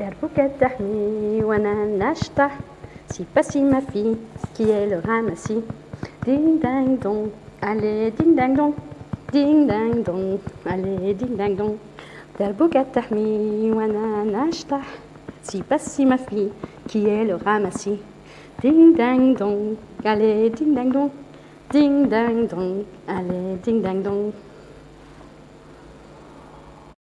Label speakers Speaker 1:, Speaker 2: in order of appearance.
Speaker 1: دربك تحمي وانا si passi ma fille qui est le ramassis ding ding dong. Allez ding ding dong. Ding ding dong. Allez ding ding dong. دربك تحمي وانا نشطح si passi ma fille qui est le ramassis ding ding dong. Allez ding ding dong. Ding ding dong. Allez ding ding dong.